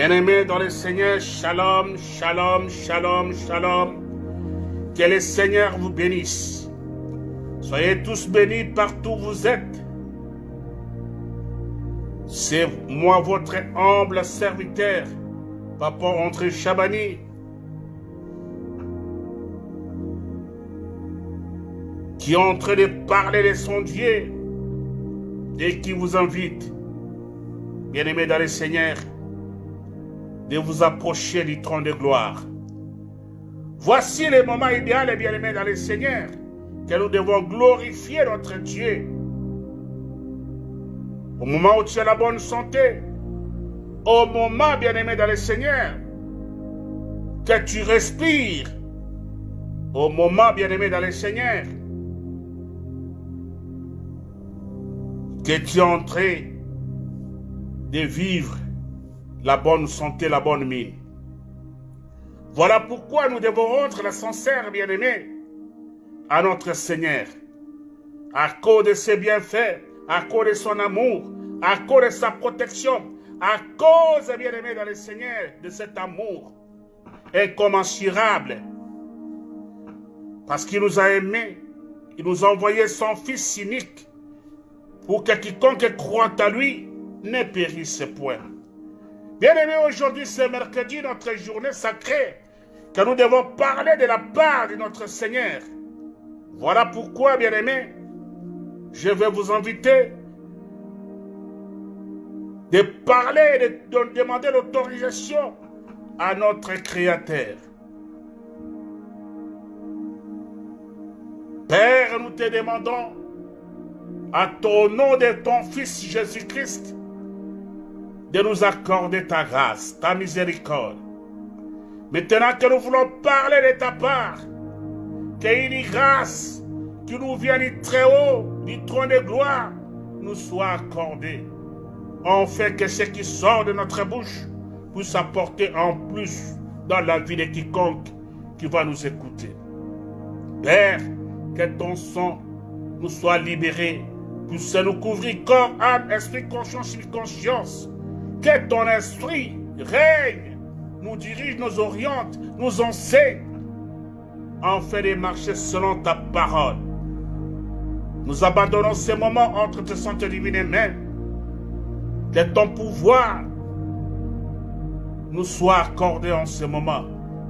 Bien-aimés dans le Seigneur, shalom, shalom, shalom, shalom. Que le Seigneur vous bénisse. Soyez tous bénis partout où vous êtes. C'est moi votre humble serviteur, Papa André Chabani. qui est en train de parler de son Dieu et qui vous invite, bien-aimés dans le Seigneur, de vous approcher du trône de gloire. Voici le moment idéal, bien-aimés dans le Seigneur, que nous devons glorifier notre Dieu. Au moment où tu as la bonne santé, au moment, bien-aimé dans le Seigneur, que tu respires, au moment, bien-aimé dans le Seigneur, que tu es en train de vivre la bonne santé, la bonne mine. Voilà pourquoi nous devons rendre la sincère, bien-aimé, à notre Seigneur. À cause de ses bienfaits, à cause de son amour, à cause de sa protection, à cause, bien-aimé, dans le Seigneur, de cet amour incommensurable. Parce qu'il nous a aimés, il nous a envoyé son Fils unique pour que quiconque croit à lui ne périsse point. Bien-aimés, aujourd'hui c'est mercredi, notre journée sacrée, que nous devons parler de la part de notre Seigneur. Voilà pourquoi, bien-aimés, je vais vous inviter de parler, de, demander l'autorisation à notre Créateur. Père, nous te demandons, à ton nom de ton Fils Jésus-Christ, de nous accorder ta grâce, ta miséricorde. Maintenant que nous voulons parler de ta part, qu'une grâce qui nous vient du très haut, du trône de gloire, nous soit accordée. Fait que ce qui sort de notre bouche puisse apporter en plus dans la vie de quiconque qui va nous écouter. Père, que ton sang nous soit libéré, puisse nous couvrir corps, âme, esprit, conscience conscience. Que ton esprit règne, nous dirige, nous oriente, nous enseigne, en fait de marcher selon ta parole. Nous abandonnons ces moments entre tes santé divines mains. Que ton pouvoir nous soit accordé en ce moment.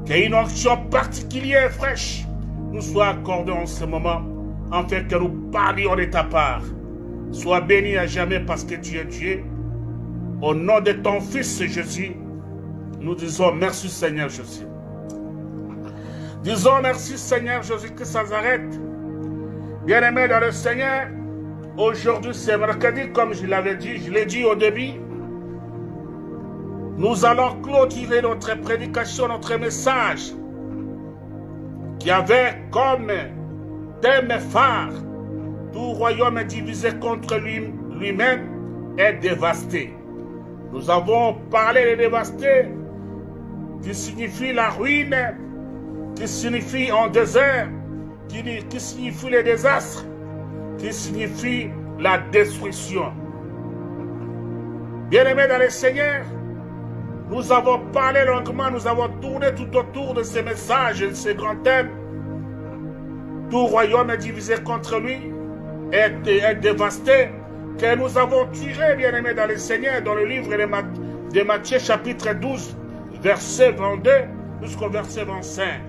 Qu'une onction particulière fraîche nous soit accordée en ce moment, afin que nous parlions de ta part. Sois béni à jamais parce que tu es Dieu. Au nom de ton Fils Jésus, nous disons merci Seigneur Jésus. Disons merci Seigneur Jésus que ça s'arrête. Bien-aimé dans le Seigneur, aujourd'hui c'est mercredi comme je l'avais dit, je l'ai dit au début. Nous allons clôturer notre prédication, notre message qui avait comme thème phare tout royaume divisé contre lui-même est dévasté. Nous avons parlé de dévasté, qui signifie la ruine, qui signifie en désert, qui, qui signifie le désastre, qui signifie la destruction. Bien-aimés dans le Seigneur, nous avons parlé longuement, nous avons tourné tout autour de ces messages, de ces grands thèmes. Tout royaume est divisé contre lui, est, est dévasté, que nous avons tiré, bien-aimés dans le Seigneur, dans le livre de Matthieu chapitre 12, verset 22 jusqu'au verset 25.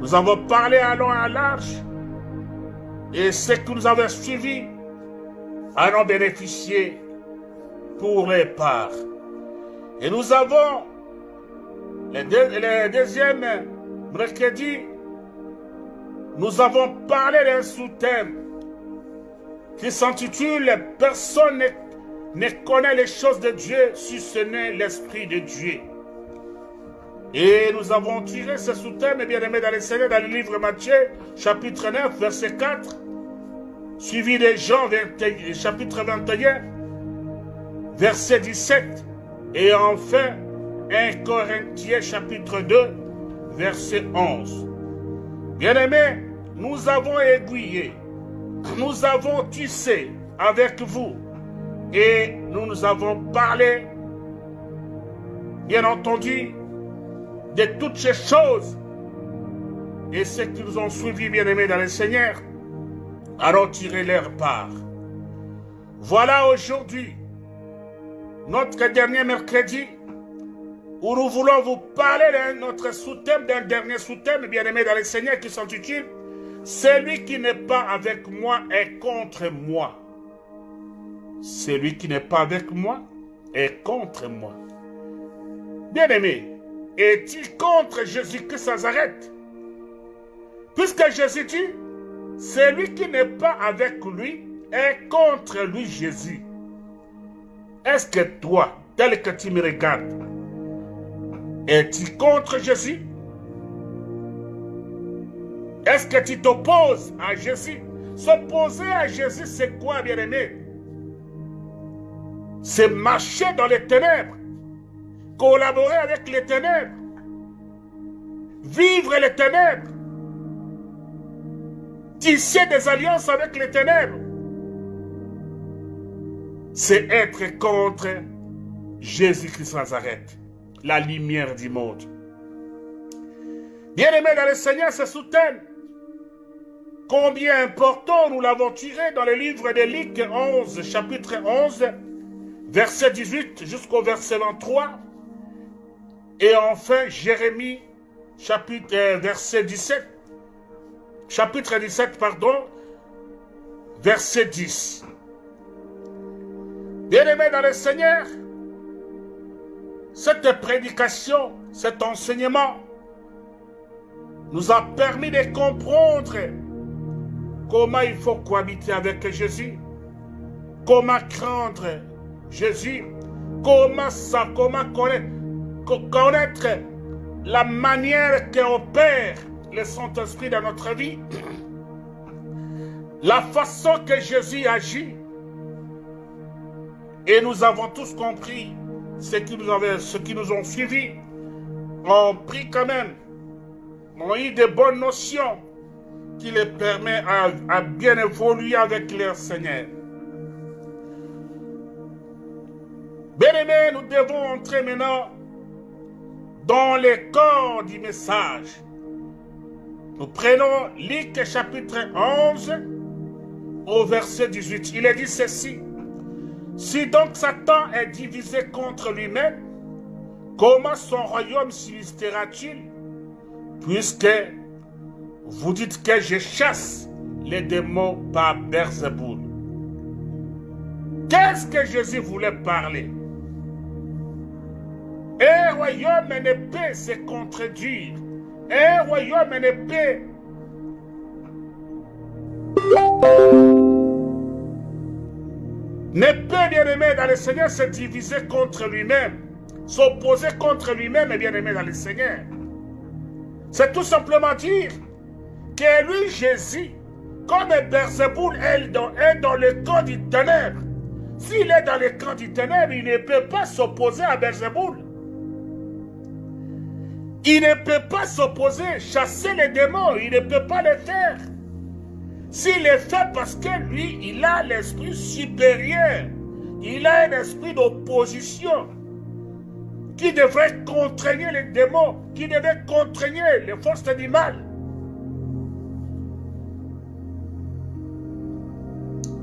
Nous avons parlé à long et à large, et ce que nous avons suivi en ont bénéficié pour les parts. Et nous avons le, le deuxième mercredi, nous avons parlé d'un sous-thème qui s'intitule Personne ne, connaît les choses de Dieu si ce n'est l'Esprit de Dieu. Et nous avons tiré ce sous-thème, bien aimé dans les Seigneur, dans le livre Matthieu, chapitre 9, verset 4, suivi de Jean, chapitre 21, verset 17, et enfin 1 Corinthiens, chapitre 2, verset 11. Bien aimé, nous avons aiguillé nous avons tissé avec vous et nous nous avons parlé bien entendu, de toutes ces choses et ceux qui nous ont suivis, bien-aimés dans le Seigneur, à retirer leur part. Voilà aujourd'hui notre dernier mercredi où nous voulons vous parler de notre sous-thème, d'un dernier sous-thème, bien-aimé dans le Seigneur, qui s'intitule Celui qui n'est pas avec moi est contre moi. Celui qui n'est pas avec moi est contre moi. Bien-aimé, est-il contre Jésus-Christ Nazareth? Puisque Jésus dit, celui qui n'est pas avec lui est contre lui Jésus. Est-ce que toi, tel que tu me regardes, es-tu contre Jésus? Est-ce que tu t'opposes à Jésus? S'opposer à Jésus, c'est quoi, bien-aimé? C'est marcher dans les ténèbres, collaborer avec les ténèbres, vivre les ténèbres, tisser des alliances avec les ténèbres, c'est être contre Jésus-Christ Nazareth, la lumière du monde. Bien-aimés dans le Seigneur, se soutient. Combien important nous l'avons tiré dans le livre de Luc 11, chapitre 11, verset 18 jusqu'au verset 23. Et enfin, Jérémie, chapitre, euh, verset 17, chapitre 17, pardon, verset 10. Bien-aimés dans le Seigneur, cette prédication, cet enseignement nous a permis de comprendre comment il faut cohabiter avec Jésus, comment craindre Jésus, comment connaître, la manière qu'opère le Saint-Esprit dans notre vie, la façon que Jésus agit. Et nous avons tous compris ce qui nous, avait, ce qui nous ont suivis, ont pris quand même, ont eu de bonnes notions qui les permettent à, bien évoluer avec leur Seigneur. Bien-aimés, nous devons entrer maintenant dans le corps du message. Nous prenons Luc chapitre 11 au verset 18. Il est dit ceci. Si donc Satan est divisé contre lui-même, comment son royaume subsistera-t-il Puisque vous dites que je chasse les démons par Berzeboul. Qu'est-ce que Jésus voulait parler? Un royaume ne peut se contredire un royaume ne peut ne peut, bien aimé dans le Seigneur, se diviser contre lui-même, s'opposer contre lui-même, bien aimé dans le Seigneur. C'est tout simplement dire que lui, Jésus, comme Berzeboul est dans, le camp du ténèbre, s'il est dans le camp du ténèbre, il ne peut pas s'opposer à Berzeboul. Il ne peut pas s'opposer, chasser les démons, il ne peut pas le faire. S'il le fait parce que lui, il a l'esprit supérieur, il a un esprit d'opposition qui devrait contraigner les démons, qui devrait contraigner les forces du mal.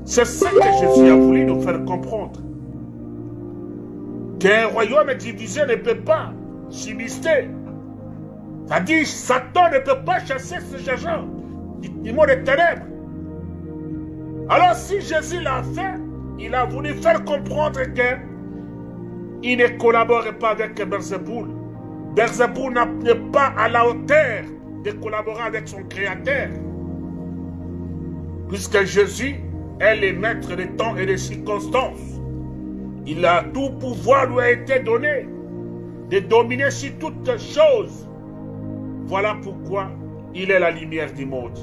C'est ce que Jésus a voulu nous faire comprendre. Qu'un royaume divisé ne peut pas subsister. C'est-à-dire, Satan ne peut pas chasser ces gens du monde des ténèbres. Alors, si Jésus l'a fait, il a voulu faire comprendre que il ne collabore pas avec Berzeboul. Berzeboul n'est pas à la hauteur de collaborer avec son Créateur. Puisque Jésus est le maître des temps et des circonstances. Il a tout pouvoir lui a été donné de dominer sur toutes choses voilà pourquoi il est la lumière du monde.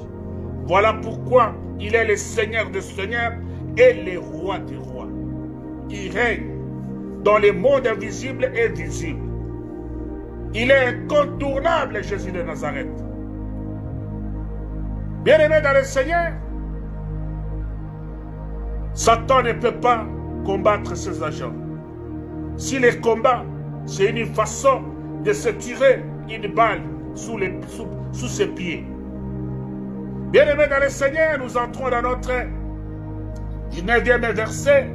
Voilà pourquoi il est le Seigneur des Seigneurs et le Roi des Rois. Il règne dans les mondes invisibles et visibles. Il est incontournable, Jésus de Nazareth. Bien-aimé dans le Seigneur, Satan ne peut pas combattre ses agents. S'il les combat, c'est une façon de se tirer une balle sous, les, sous, ses pieds. Bien-aimés dans le Seigneur, nous entrons dans notre 19e verset,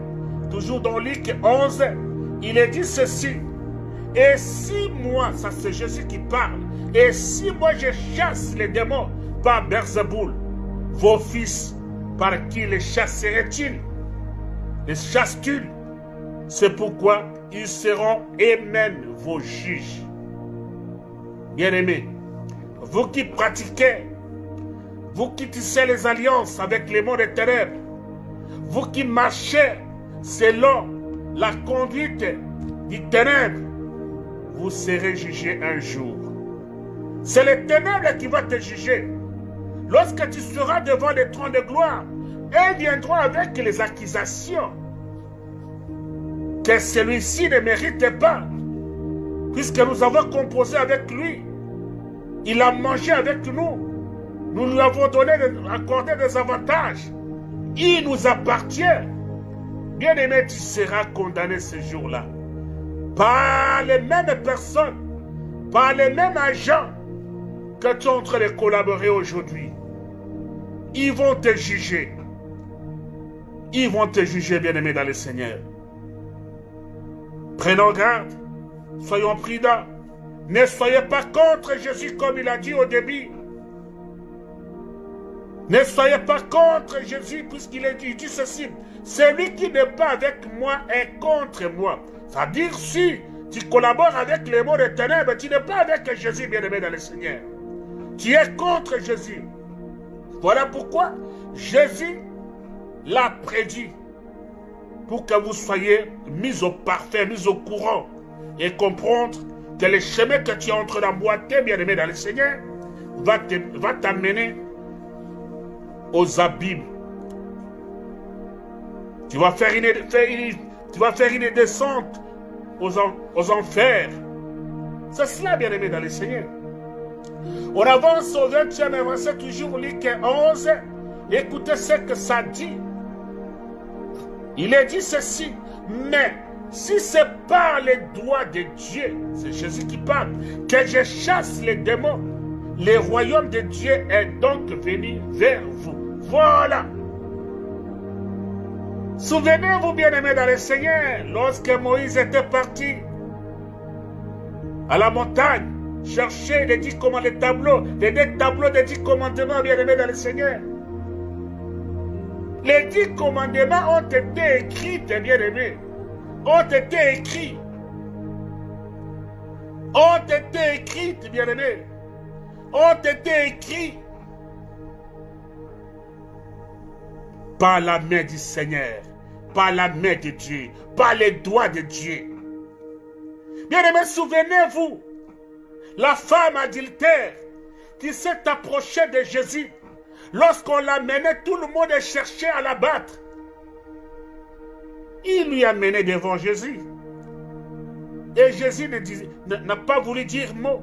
toujours dans Luc 11. Il est dit ceci. Et si moi, ça c'est Jésus qui parle, et si moi je chasse les démons par Berzeboul, vos fils, par qui les chasseraient-ils Les chassent-ils C'est pourquoi ils seront eux-mêmes vos juges. Bien-aimés, vous qui pratiquez, vous qui tissez les alliances avec les mondes des ténèbres, vous qui marchez selon la conduite du ténèbre, vous serez jugés un jour. C'est les ténèbres qui vont te juger. Lorsque tu seras devant les trônes de gloire, elles viendront avec les accusations que celui-ci ne mérite pas, puisque nous avons composé avec lui. Il a mangé avec nous. Nous lui avons donné, accordé des avantages. Il nous appartient. Bien-aimé, tu seras condamné ce jour-là. Par les mêmes personnes, par les mêmes agents que tu es en train de collaborer aujourd'hui. Ils vont te juger. Ils vont te juger, bien-aimé, dans le Seigneur. Prenons garde. Soyons prudents. Ne soyez pas contre Jésus comme il a dit au début. Ne soyez pas contre Jésus puisqu'il dit, ceci. Celui qui n'est pas avec moi est contre moi. C'est-à-dire si tu collabores avec les mots de ténèbres, tu n'es pas avec Jésus bien-aimé dans le Seigneur. Tu es contre Jésus. Voilà pourquoi Jésus l'a prédit pour que vous soyez mis au parfait, mis au courant et comprendre que le chemin que tu es en train d'emboîter, bien-aimé dans le Seigneur, va t'amener aux abîmes. Tu vas faire une, tu vas faire une descente aux, aux enfers. C'est cela, bien-aimé dans le Seigneur. On avance au 20e verset, toujours Luc 11. Écoutez ce que ça dit. Il est dit ceci, mais si c'est par les doigts de Dieu, c'est Jésus qui parle, que je chasse les démons, le royaume de Dieu est donc venu vers vous. Voilà. Souvenez-vous, bien-aimés dans le Seigneur, lorsque Moïse était parti à la montagne, chercher les dix commandements, les tableaux, les tableaux des dix commandements, bien-aimés dans le Seigneur. Les dix commandements ont été écrits, bien-aimés ont été écrits. Ont été écrits, bien-aimés. Ont été écrits par la main du Seigneur, par la main de Dieu, par les doigts de Dieu. Bien-aimés, souvenez-vous, la femme adultère qui s'est approchée de Jésus, lorsqu'on l'a mené, tout le monde cherchait à la battre. Il lui a mené devant Jésus. Et Jésus n'a pas voulu dire mot.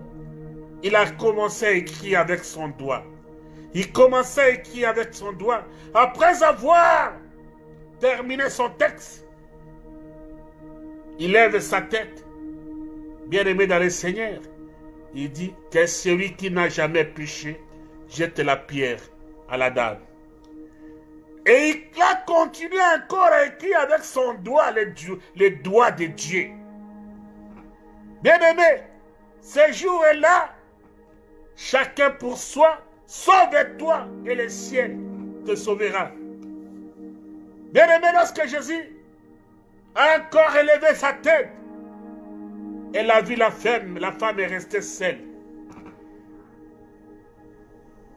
Il a commencé à écrire avec son doigt. Il commençait à écrire avec son doigt. Après avoir terminé son texte, il lève sa tête. Bien-aimé dans le Seigneur, il dit que celui qui n'a jamais péché jette la pierre à la dame. Et il a continué encore à écrire avec son doigt les, doigts de Dieu. Bien-aimé, ce jour-là, chacun pour soi, sauve-toi et le ciel te sauvera. Bien-aimé, lorsque Jésus a encore élevé sa tête, elle a vu la femme, la femme est restée seule.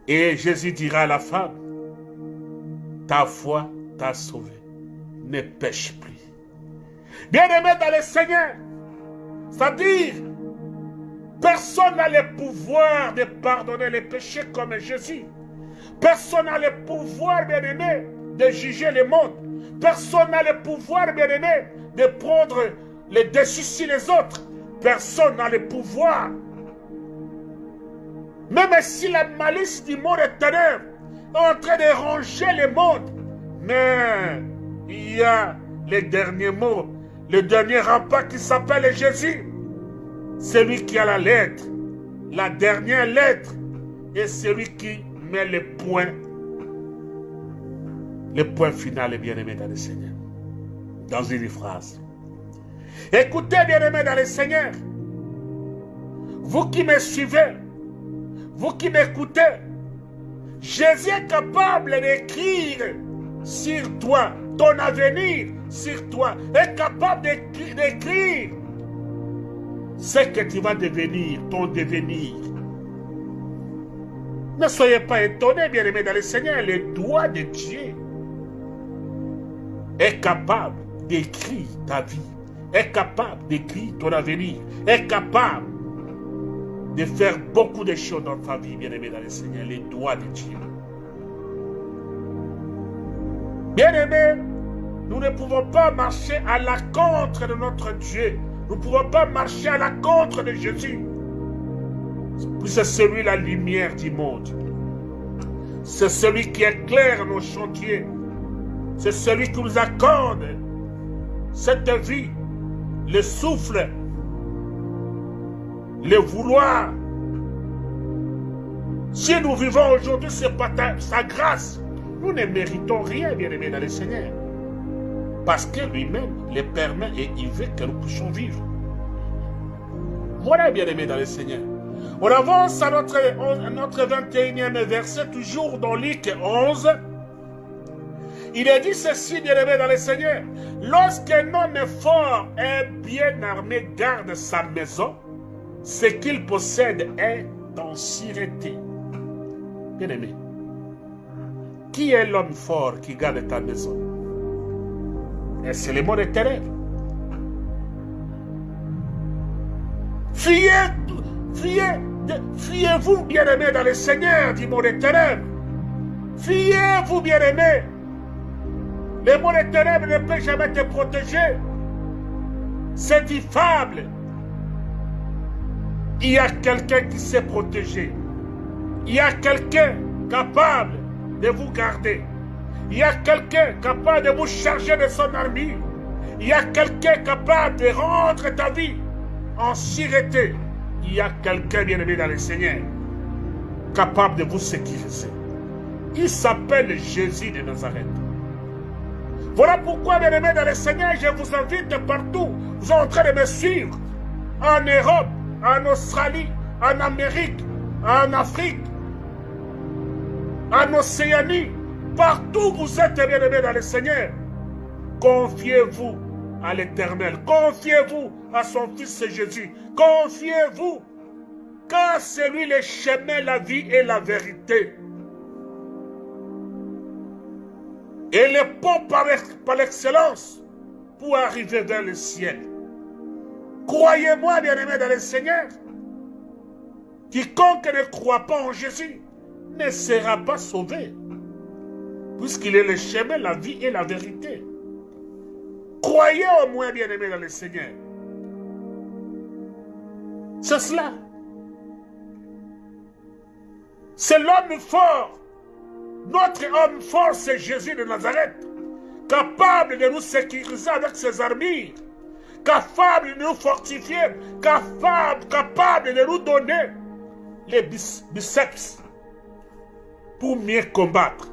Et Jésus dira à la femme, ta foi t'a sauvé. Ne pêche plus. Bien-aimé dans le Seigneur, c'est-à-dire, personne n'a le pouvoir de pardonner les péchés comme Jésus. Personne n'a le pouvoir, bien-aimé, de juger le monde. Personne n'a le pouvoir, bien-aimé, de prendre les dessus sur les autres. Personne n'a le pouvoir. Même si la malice du monde est ténèbre, en train de ranger le monde. Mais il y a les derniers mots, le dernier rempart qui s'appelle Jésus. celui qui a la lettre, la dernière lettre, et celui qui met le point, le point final est bien aimé dans le Seigneur. Dans une phrase. Écoutez, bien aimé dans le Seigneur. Vous qui me suivez, vous qui m'écoutez, Jésus est capable d'écrire sur toi, ton avenir sur toi, est capable d'écrire ce que tu vas devenir, ton devenir. Ne soyez pas étonnés, bien-aimés dans le Seigneur, le doigt de Dieu est capable d'écrire ta vie, est capable d'écrire ton avenir, est capable de faire beaucoup de choses dans ta vie, bien-aimé dans le Seigneur, les doigts de Dieu. Bien-aimés, nous ne pouvons pas marcher à la contre de notre Dieu. Nous ne pouvons pas marcher à la contre de Jésus. C'est celui la lumière du monde. C'est celui qui éclaire nos chantiers. C'est celui qui nous accorde cette vie, le souffle, le vouloir. Si nous vivons aujourd'hui, sa grâce. Nous ne méritons rien, bien aimé dans le Seigneur. Parce que lui-même le permet et il veut que nous puissions vivre. Voilà, bien aimé dans le Seigneur. On avance à notre, notre 21e verset, toujours dans Luc 11. Il est dit ceci, bien aimé dans le Seigneur. Lorsqu'un homme fort et bien armé garde sa maison, ce qu'il possède est en sûreté. Bien aimé, qui est l'homme fort qui garde ta maison? Et c'est le monde éternel. Fuyez, fuyez, fuyez-vous, bien-aimés, dans le Seigneur, dit mon éternel. Fuyez-vous, bien-aimés. Le monde éternel ne peut jamais te protéger. C'est diffable. Il y a quelqu'un qui sait protéger. Il y a quelqu'un capable de vous garder. Il y a quelqu'un capable de vous charger de son armure. Il y a quelqu'un capable de rendre ta vie en sûreté. Il y a quelqu'un bien-aimé dans le Seigneur capable de vous sécuriser. Il s'appelle Jésus de Nazareth. Voilà pourquoi, bien-aimé dans le Seigneur, je vous invite partout. Vous êtes en train de me suivre. En Europe, en Australie, en Amérique, en Afrique, en Océanie, partout vous êtes bien-aimés dans le Seigneur. Confiez-vous à l'Éternel. Confiez-vous à son Fils Jésus. Confiez-vous. Car c'est lui le chemin, la vie et la vérité. Et le pont par, par l'excellence pour arriver vers le ciel. Croyez-moi, bien-aimés dans le Seigneur. Quiconque ne croit pas en Jésus ne sera pas sauvé. Puisqu'il est le chemin, la vie et la vérité. Croyez au moins, bien-aimés dans le Seigneur. C'est cela. C'est l'homme fort. Notre homme fort, c'est Jésus de Nazareth. Capable de nous sécuriser avec ses armures. Capable de nous fortifier. Capable, capable de nous donner les biceps pour mieux combattre.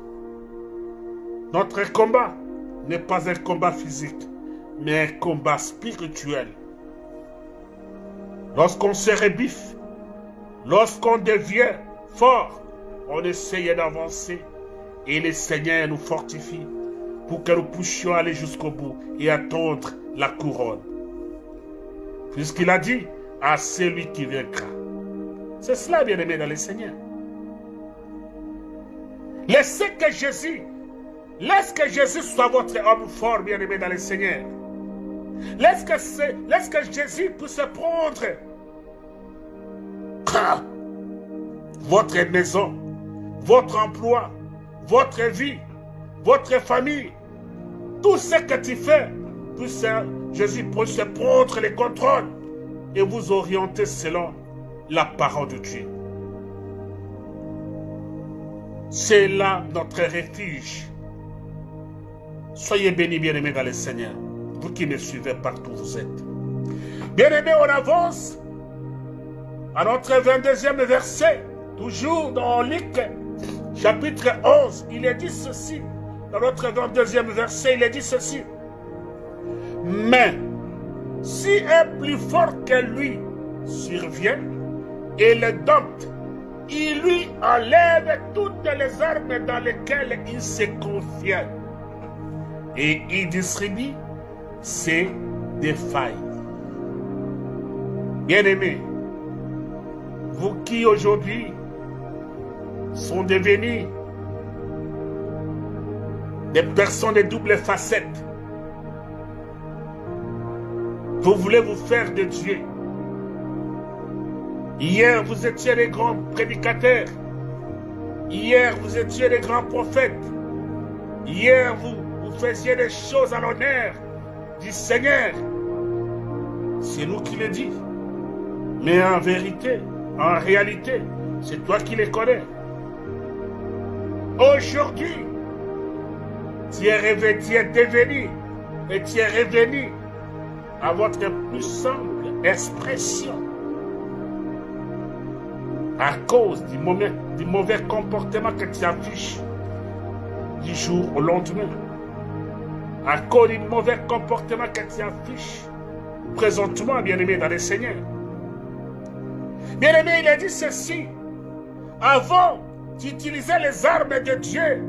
Notre combat n'est pas un combat physique, mais un combat spirituel. Lorsqu'on se rebiffe, lorsqu'on devient fort, on essaye d'avancer et le Seigneur nous fortifie pour que nous puissions aller jusqu'au bout et attendre la couronne. Puisqu'il a dit à celui qui vaincra. C'est cela, bien aimé dans le Seigneur. Laissez que Jésus, laisse que Jésus soit votre homme fort, bien aimé dans le Seigneur. Laisse que Jésus puisse prendre votre maison, votre emploi, votre vie, votre famille, tout ce que tu fais, Jésus puisse prendre les contrôles et vous orienter selon la parole de Dieu. C'est là notre refuge. Soyez bénis, bien-aimés dans le Seigneur, vous qui me suivez partout où vous êtes. Bien-aimés, on avance à notre 22e verset, toujours dans Luc, chapitre 11, il est dit ceci. Dans notre 22e verset, il est dit ceci. Mais si un plus fort que lui survient et le dompte, il lui enlève toutes les armes dans lesquelles il se confie et il distribue ses défailles. Bien-aimés, vous qui aujourd'hui sont devenus des personnes de double facette, vous voulez vous faire de Dieu. Hier, vous étiez des grands prédicateurs. Hier, vous étiez des grands prophètes. Hier, vous, vous faisiez des choses à l'honneur du Seigneur. C'est nous qui le dit. Mais en vérité, en réalité, c'est toi qui les connais. Aujourd'hui, tu es revenu, tu es devenu et tu es revenu à votre plus simple expression à cause du mauvais, du mauvais comportement que tu affiches du jour au lendemain. À cause du mauvais comportement que tu affiches présentement, bien-aimé dans le Seigneur. Bien-aimé, il a dit ceci. Avant, tu utilisais les armes de Dieu.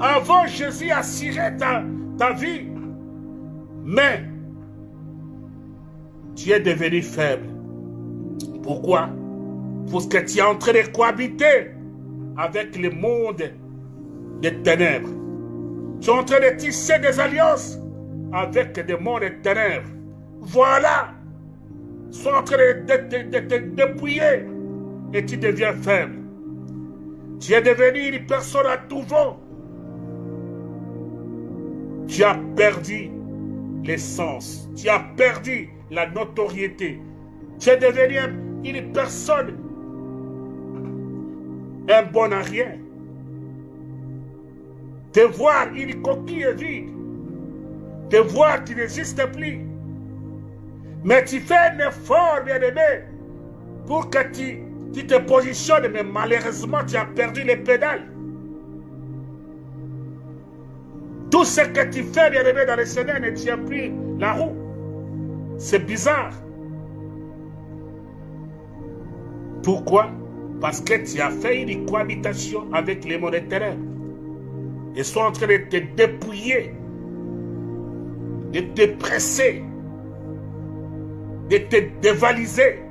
Avant, Jésus assurait ta, ta vie. Mais, tu es devenu faible. Pourquoi? Parce que tu es en train de cohabiter avec le monde des ténèbres. Tu es en train de tisser des alliances avec des mondes des ténèbres. Voilà sont en train de, te dépouiller et tu deviens faible. Tu es devenu une personne à tout vent. Tu as perdu l'essence. Tu as perdu la notoriété. Tu es devenu une personne, un bon à rien. Te voir une coquille vide. Te voir qui n'existe plus. Mais tu fais un effort, bien-aimé, pour que tu, tu, te positionnes, mais malheureusement, tu as perdu les pédales. Tout ce que tu fais, bien-aimé, dans le Seigneur ne tient plus la roue. C'est bizarre. Pourquoi? Parce que tu as fait une cohabitation avec les monétaires. Ils sont en train de te dépouiller, de te presser, de te dévaliser.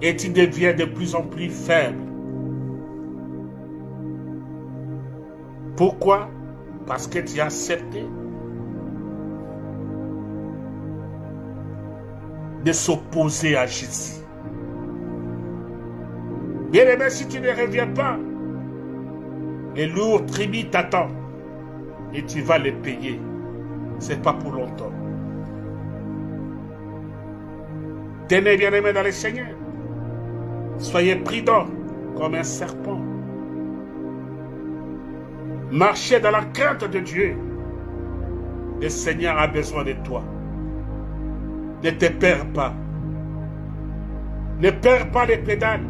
Et tu deviens de plus en plus faible. Pourquoi? Parce que tu as accepté de s'opposer à Jésus. Bien aimé, si tu ne reviens pas, les lourds tribus t'attendent et tu vas les payer. C'est pas pour longtemps. Tenez bien aimé dans le Seigneur. Soyez prudents comme un serpent. Marchez dans la crainte de Dieu. Le Seigneur a besoin de toi. Ne te perds pas. Ne perds pas les pédales.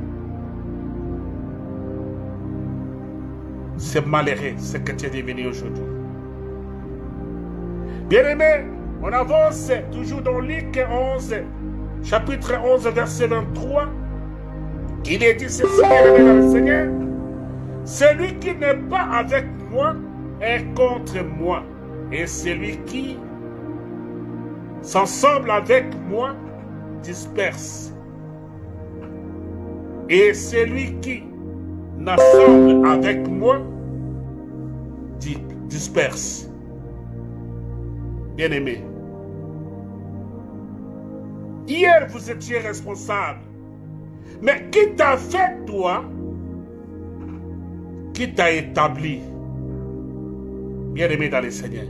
C'est malheureux ce que tu es devenu aujourd'hui. Bien-aimé, on avance toujours dans Luc 11, chapitre 11, verset 23. Il est dit ceci, le Seigneur. Celui qui n'est pas avec moi est contre moi. Et celui qui s'ensemble avec moi disperse. Et celui qui n'assemble avec moi disperse. Bien-aimé, hier vous étiez responsable. Mais qui t'a fait toi Qui t'a établi? Bien-aimé dans le Seigneur.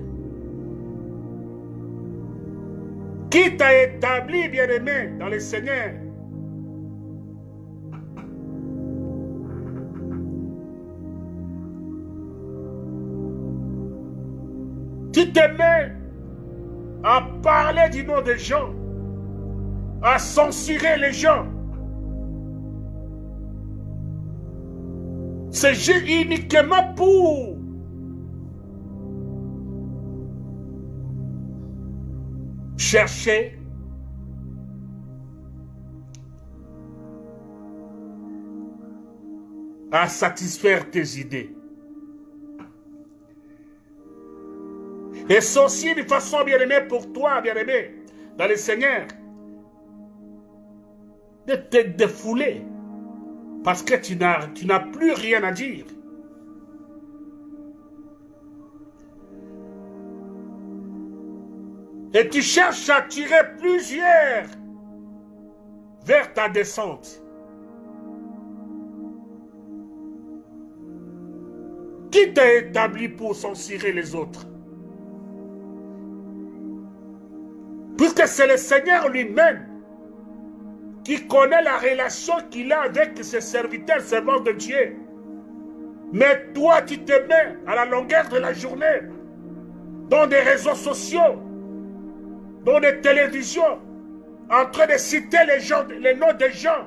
Qui t'a établi, bien-aimé, dans le Seigneur Tu te à parler du nom des gens à censurer les gens. C'est uniquement pour chercher à satisfaire tes idées. Et ceci de façon bien-aimée pour toi, bien-aimé, dans le Seigneur, de te défouler parce que tu n'as plus rien à dire. Et tu cherches à tirer plusieurs vers ta descente. Qui t'a établi pour censurer les autres? Puisque c'est le Seigneur lui-même qui connaît la relation qu'il a avec ses serviteurs, servants de Dieu. Mais toi, tu te mets à la longueur de la journée dans des réseaux sociaux, dans des télévisions, en train de citer les, gens, les noms des gens,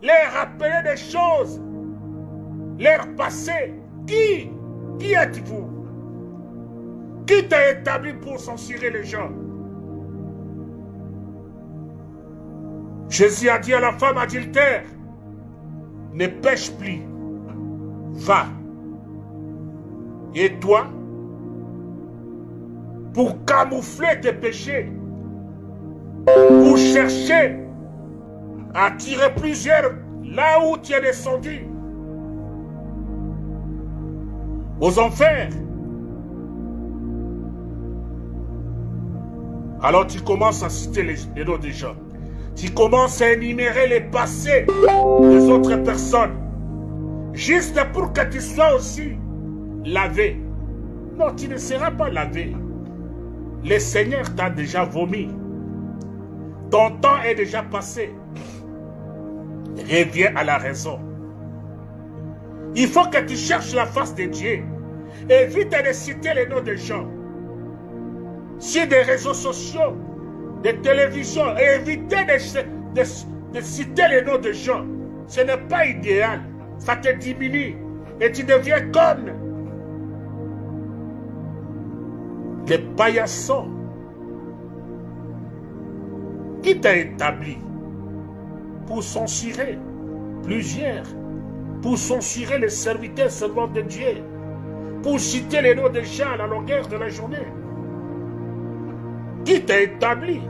les rappeler des choses, leur passé. Qui Qui êtes-vous? Qui t'a établi pour censurer les gens? Jésus a dit à la femme adultère, ne pêche plus, va. Et toi, pour camoufler tes péchés, pour chercher à tirer plusieurs là où tu es descendu, aux enfers. Alors tu commences à citer les, les noms des gens. Tu commences à énumérer les passés des autres personnes. Juste pour que tu sois aussi lavé. Non, tu ne seras pas lavé. Le Seigneur t'a déjà vomi. Ton temps est déjà passé. Reviens à la raison. Il faut que tu cherches la face de Dieu. Évite de citer les noms des gens. Sur des réseaux sociaux, des télévisions, évitez de, citer les noms de gens. Ce n'est pas idéal. Ça te diminue. Et tu deviens comme des paillassons. Qui t'a établi pour censurer plusieurs, pour censurer les serviteurs seulement de Dieu, pour citer les noms des gens à la longueur de la journée Qui t'a établi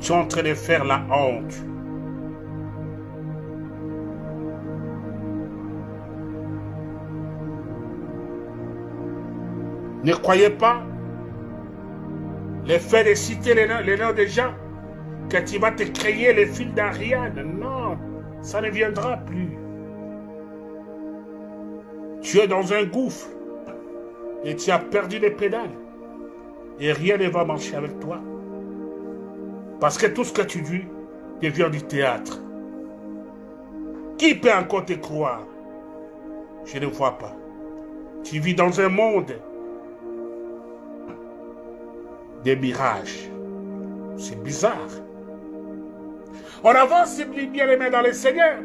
Tu es en train de faire la honte. Ne croyez pas le fait de citer les noms, des gens que tu vas te créer les fils d'Ariane. Non, ça ne viendra plus. Tu es dans un gouffre et tu as perdu les pédales et rien ne va marcher avec toi. Parce que tout ce que tu dis devient du théâtre. Qui peut encore te croire? Je ne vois pas. Tu vis dans un monde des mirages. C'est bizarre. On avance bien aimé dans le Seigneur.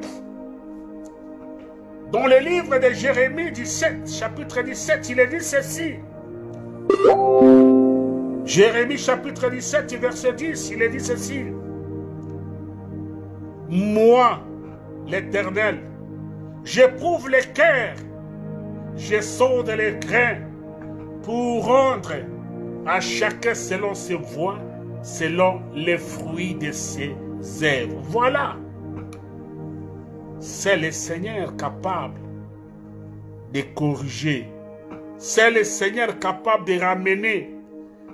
Dans le livre de Jérémie 17, chapitre 17, il est dit ceci. Jérémie chapitre 17, verset 10, il est dit ceci. Moi, l'Éternel, j'éprouve les cœurs, je sonde les grains pour rendre à chacun selon ses voies, selon les fruits de ses œuvres. Voilà. C'est le Seigneur capable de corriger. C'est le Seigneur capable de ramener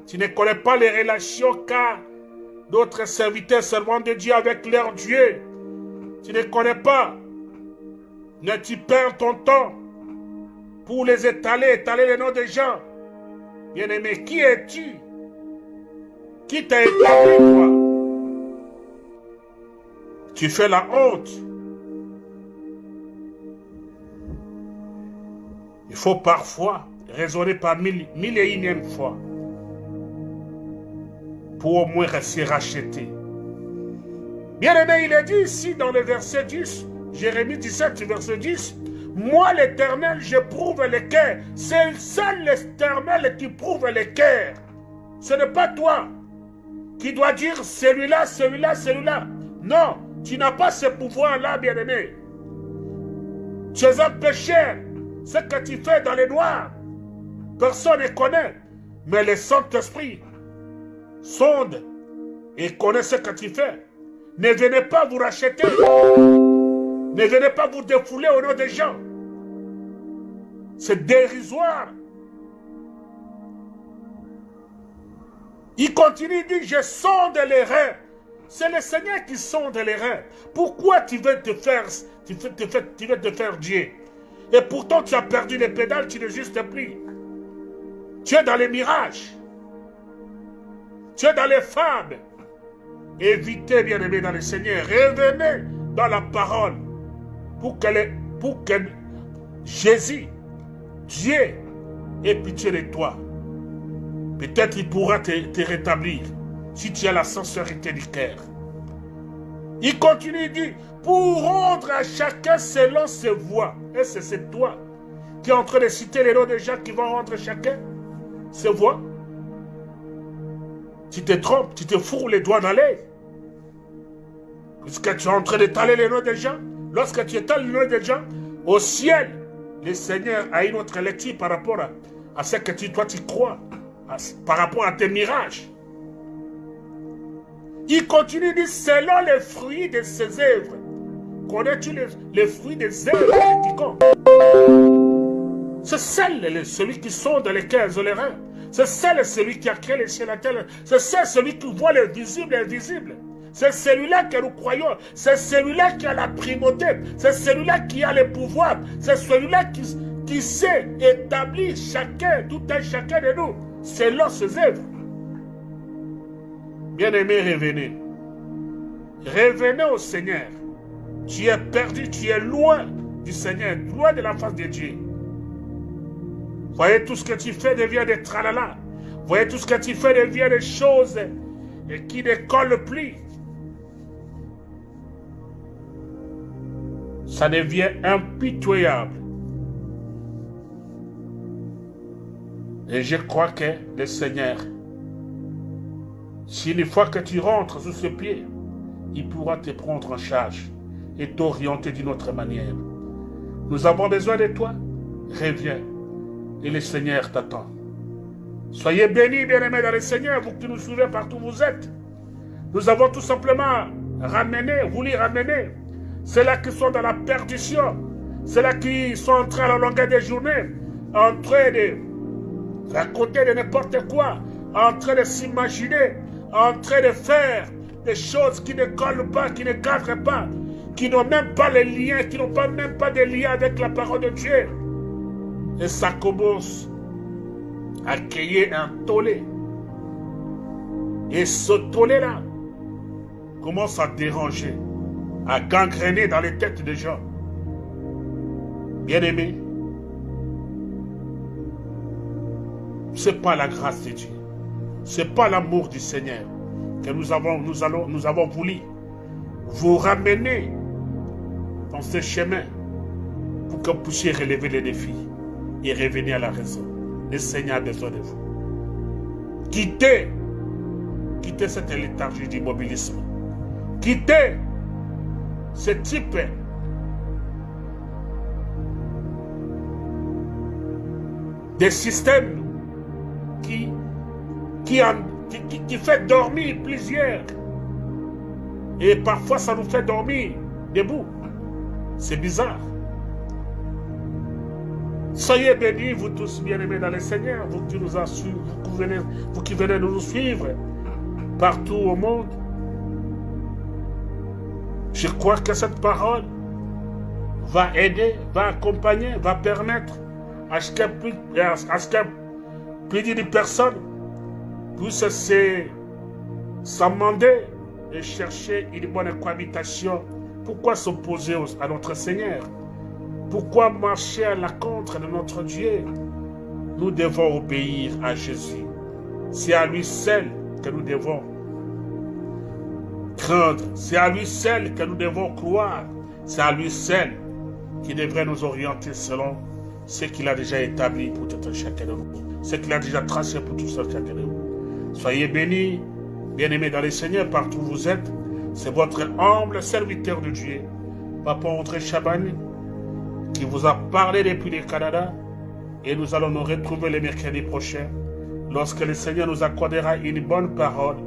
tu ne connais pas les relations qu'a d'autres serviteurs servants de Dieu avec leur Dieu. Tu ne connais pas. Ne tu perds ton temps pour les étaler, étaler les noms des gens. Bien-aimé, qui es-tu? Qui t'a établi, toi? Tu fais la honte. Il faut parfois raisonner par mille, mille et unième fois pour au moins rester racheté. Bien aimé, il est dit ici dans le verset 10, Jérémie 17, verset 10, Moi l'éternel, je prouve les cœurs. C'est seul l'éternel qui prouve les cœurs. Ce n'est pas toi qui dois dire celui-là, celui-là, celui-là. Non, tu n'as pas ce pouvoir-là, bien-aimé. Tu es un pécheur. Ce que tu fais dans les noirs, personne ne connaît. Mais le Saint-Esprit sonde et connaît ce que tu fais. Ne venez pas vous racheter. Ne venez pas vous défouler au nom des gens. C'est dérisoire. Il continue, il dit, je sonde les reins. C'est le Seigneur qui sonde les reins. Pourquoi tu veux te faire, tu veux te faire, Dieu? Et pourtant tu as perdu les pédales, tu n'es juste plus. Tu es dans les mirages. Tu es dans les femmes. Évitez, bien-aimés dans le Seigneur. Revenez dans la parole pour que, pour que Jésus, Dieu, ait pitié de toi. Peut-être il pourra te, te, rétablir si tu as la sincérité du cœur. Il continue, il dit, pour rendre à chacun selon ses voies. Et c'est toi qui es en train de citer les noms des gens qui vont rendre chacun ses voies. Tu te trompes, tu te fourres les doigts dans l'œil. Puisque tu es en train d'étaler les noms des gens, lorsque tu étales les noms des gens, au ciel, le Seigneur a une autre lecture par rapport à, ce que tu, toi tu crois, par rapport à tes mirages. Il continue de dire, selon les fruits de ses œuvres. Connais-tu les, fruits des œuvres C'est celle, celui qui sont dans les cœurs et les reins. C'est celle, celui qui a créé les cieux et la terre. C'est celui qui voit le visible et l'invisible. C'est celui-là que nous croyons. C'est celui-là qui a la primauté. C'est celui-là qui a le pouvoir. C'est celui-là qui, qui sait établir chacun, tout un chacun de nous, selon ses œuvres. Bien-aimés, revenez. Revenez au Seigneur. Tu es perdu, tu es loin du Seigneur, loin de la face de Dieu. Voyez tout ce que tu fais devient des tralala. Voyez tout ce que tu fais devient des choses qui ne collent plus. Ça devient impitoyable. Et je crois que le Seigneur, si une fois que tu rentres sous ce pied, il pourra te prendre en charge et t'orienter d'une autre manière. Nous avons besoin de toi. Reviens. Et le Seigneur t'attend. Soyez bénis, bien-aimés dans le Seigneur, vous qui nous suivez partout où vous êtes. Nous avons tout simplement ramené, voulu ramener ceux-là qui sont dans la perdition, ceux-là qui sont en train à la longueur des journées, en train de raconter de n'importe quoi, en train de s'imaginer, en train de faire des choses qui ne collent pas, qui ne cadrent pas, qui n'ont même pas les liens, qui n'ont pas, même pas de lien avec la parole de Dieu. Et ça commence à créer un tollé. Et ce tollé-là commence à déranger à gangréner dans les têtes des gens. Bien-aimés, ce n'est pas la grâce de Dieu. Ce n'est pas l'amour du Seigneur que nous avons, nous, allons, nous avons voulu vous ramener dans ce chemin pour que vous puissiez relever les défis et revenir à la raison. Le Seigneur a besoin de vous. Quittez, quittez cette léthargie d'immobilisme. Quittez ce type de système qui, qui, qui, qui fait dormir plusieurs. Et parfois, ça nous fait dormir debout. C'est bizarre. Soyez bénis, vous tous bien-aimés dans le Seigneur, vous qui nous assurez, vous, venez, vous qui venez nous suivre partout au monde. Je crois que cette parole va aider, va accompagner, va permettre à ce qu'un plus, de personnes puissent s'amender et chercher une bonne cohabitation. Pourquoi s'opposer à notre Seigneur? Pourquoi marcher à la contre de notre Dieu? Nous devons obéir à Jésus. C'est à lui seul que nous devons C'est à lui seul que nous devons croire. C'est à lui seul qui devrait nous orienter selon ce qu'il a déjà établi pour tout un chacun de nous. Ce qu'il a déjà tracé pour tout un chacun de nous. Soyez bénis, bien-aimés dans les Seigneurs, partout où vous êtes. C'est votre humble serviteur de Dieu, Papa André Chabani, qui vous a parlé depuis le Canada. Et nous allons nous retrouver le mercredi prochain, lorsque le Seigneur nous accordera une bonne parole